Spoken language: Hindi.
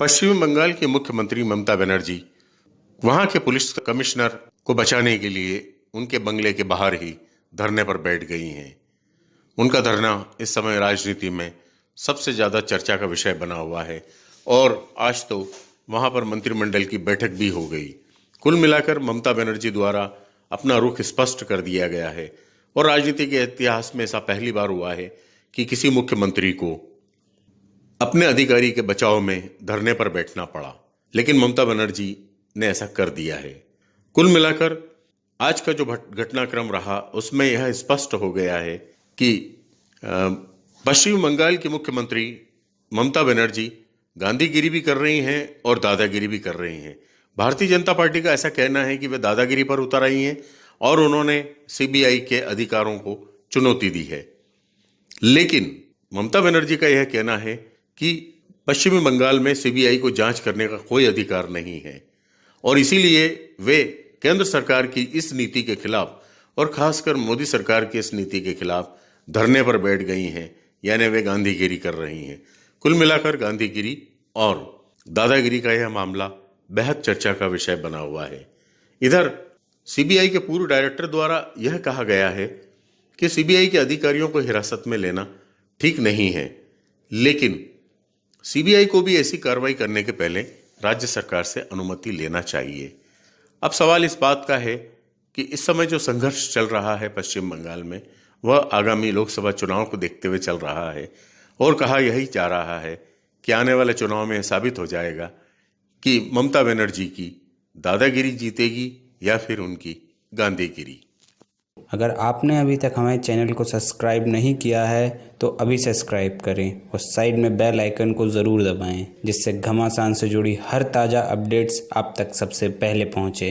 पश्चिम बंगाल की मुख्यमंत्री ममता बनर्जी, वहाँ के पुलिस कमिश्नर को बचाने के लिए उनके बंगले के बाहर ही धरने पर बैठ गई हैं। उनका धरना इस समय राजनीति में सबसे ज़्यादा चर्चा का विषय बना हुआ है और आज तो वहाँ पर मंत्रिमंडल की बैठक भी हो गई। कुल मिलाकर ममता बनर्जी द्वारा अपना रुख स्पष्ट कर दिया गया है और राजनीति के इतिहास में ऐसा पहली बार हुआ है कि किसी मुख्यमंत्री को अपने अधिकारी के बचाव में धरने पर बैठना पड़ा, लेकिन ममता बनर्जी ने ऐसा कर दिया है। कुल मिलाकर, आज का जो घटनाक्रम रहा, उसमें यह स्पष्ट हो गया है कि पश्चिम बंगाल की मुख्यमंत्री ममता बनर्जी गांधीगिरी भी कर रही हैं और दादागिरी भी कर रही हैं। भारतीय जनता पार्टी का ऐसा कहना है कि वे दादागिरी पर उतर आई हैं और उन्होंने सीबीआई के अधिकारों को चुनौती दी है। लेकिन ममता बनर्जी का यह कहना है कि पश्चिमी बंगाल में सीबीआई को जाँच करने का कोई अधिकार नहीं है। और इसीलिए वे केंद्र सरकार की इस नीति के खिलाफ और खासकर मोदी सरकार की इस नीति के खिलाफ धरने पर बैठ गई हैं, यानी वे गांधीगिरी कर रही हैं। कुल मिलाकर गांधीगिरी और दादागिरी का यह मामला बेहद चर्चा का विषय बना हुआ है। इधर, सीबीआई के पूर्व डायरेक्टर द्वारा यह कहा गया है कि सीबीआई के अधिकारियों को हिरासत में लेना ठीक नहीं है, लेकिन सीबीआई को भी ऐसी कार्रवाई करने के पहले राज्य सरकार से अनुमति लेना चाहिए। अब सवाल इस बात का है कि इस समय जो संघर्ष चल रहा है पश्चिम बंगाल में, वह आगामी लोकसभा चुनाव को देखते हुए चल रहा है और कहा यही जा रहा है कि आने वाले चुनाव में साबित हो जाएगा कि ममता बनर्जी की दादागिरी जीतेगी या फिर उनकी गांधीगिरी। अगर आपने अभी तक हमारे चैनल को सब्सक्राइब नहीं किया है तो अभी सब्सक्राइब करें और साइड में बेल आइकन को ज़रूर दबाएँ, जिससे घमासान से जुड़ी हर ताज़ा अपडेट्स आप तक सबसे पहले पहुँचे।